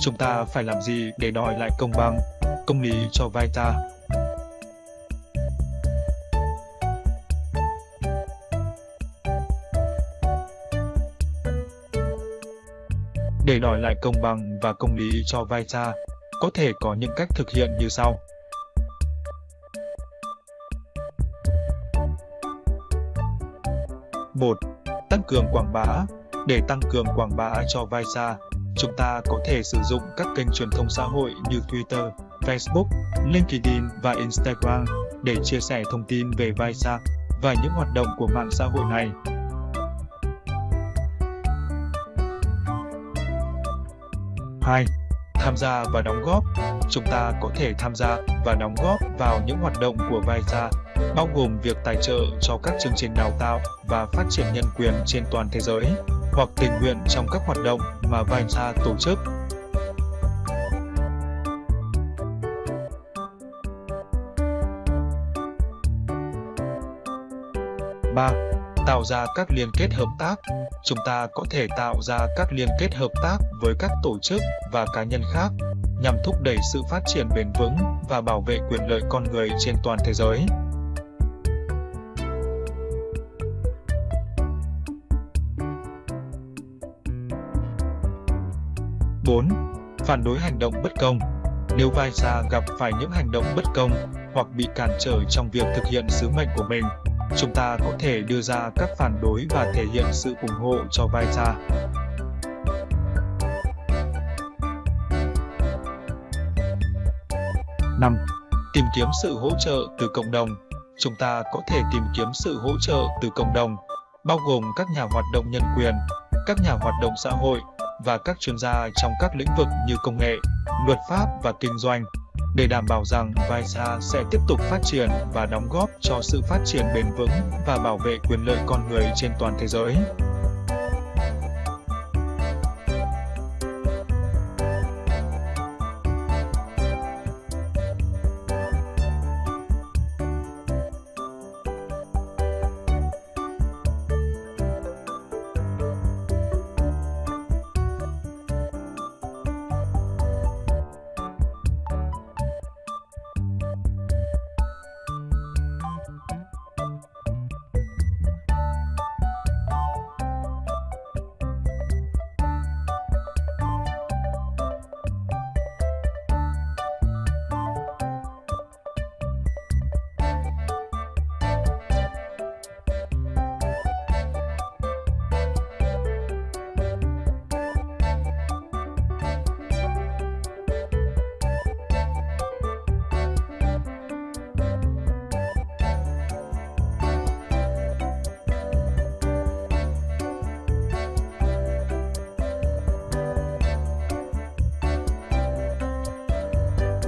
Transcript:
Chúng ta phải làm gì để đòi lại công bằng, công lý cho vai ta? Để đòi lại công bằng và công lý cho vai ta, có thể có những cách thực hiện như sau. một Tăng cường quảng bá Để tăng cường quảng bá cho vai xa, chúng ta có thể sử dụng các kênh truyền thông xã hội như Twitter, Facebook, LinkedIn và Instagram để chia sẻ thông tin về vai và những hoạt động của mạng xã hội này. Hai, Tham gia và đóng góp Chúng ta có thể tham gia và đóng góp vào những hoạt động của VISA, bao gồm việc tài trợ cho các chương trình đào tạo và phát triển nhân quyền trên toàn thế giới, hoặc tình nguyện trong các hoạt động mà Vansa tổ chức. ba, Tạo ra các liên kết hợp tác chúng ta có thể tạo ra các liên kết hợp tác với các tổ chức và cá nhân khác nhằm thúc đẩy sự phát triển bền vững và bảo vệ quyền lợi con người trên toàn thế giới. Bốn Phản đối hành động bất công Nếu vai gia gặp phải những hành động bất công hoặc bị cản trở trong việc thực hiện sứ mệnh của mình, chúng ta có thể đưa ra các phản đối và thể hiện sự ủng hộ cho vai gia. Năm, Tìm kiếm sự hỗ trợ từ cộng đồng. Chúng ta có thể tìm kiếm sự hỗ trợ từ cộng đồng, bao gồm các nhà hoạt động nhân quyền, các nhà hoạt động xã hội và các chuyên gia trong các lĩnh vực như công nghệ, luật pháp và kinh doanh để đảm bảo rằng Visa sẽ tiếp tục phát triển và đóng góp cho sự phát triển bền vững và bảo vệ quyền lợi con người trên toàn thế giới.